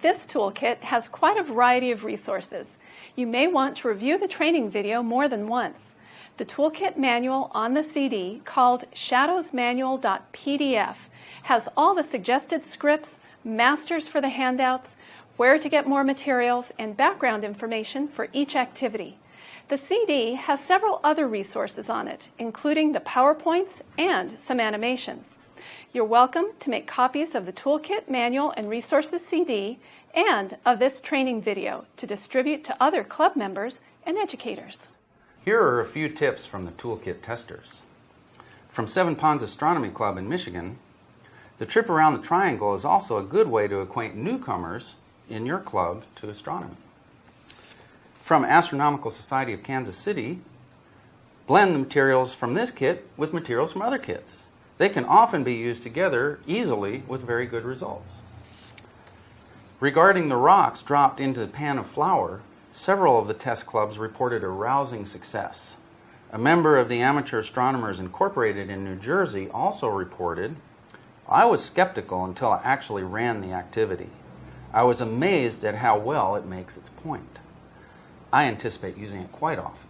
This toolkit has quite a variety of resources. You may want to review the training video more than once. The toolkit manual on the CD, called shadowsmanual.pdf, has all the suggested scripts, masters for the handouts, where to get more materials, and background information for each activity. The CD has several other resources on it, including the PowerPoints and some animations. You're welcome to make copies of the Toolkit Manual and Resources CD and of this training video to distribute to other club members and educators. Here are a few tips from the Toolkit testers. From Seven Ponds Astronomy Club in Michigan, the trip around the triangle is also a good way to acquaint newcomers in your club to astronomy. From Astronomical Society of Kansas City, blend the materials from this kit with materials from other kits. They can often be used together easily with very good results. Regarding the rocks dropped into the pan of flour, several of the test clubs reported a rousing success. A member of the Amateur Astronomers Incorporated in New Jersey also reported, I was skeptical until I actually ran the activity. I was amazed at how well it makes its point. I anticipate using it quite often.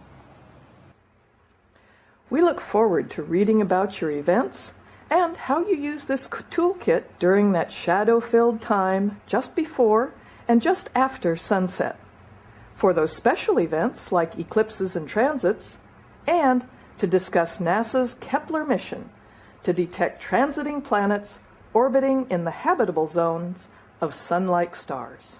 We look forward to reading about your events and how you use this toolkit during that shadow-filled time just before and just after sunset. For those special events like eclipses and transits, and to discuss NASA's Kepler mission to detect transiting planets orbiting in the habitable zones of sun-like stars.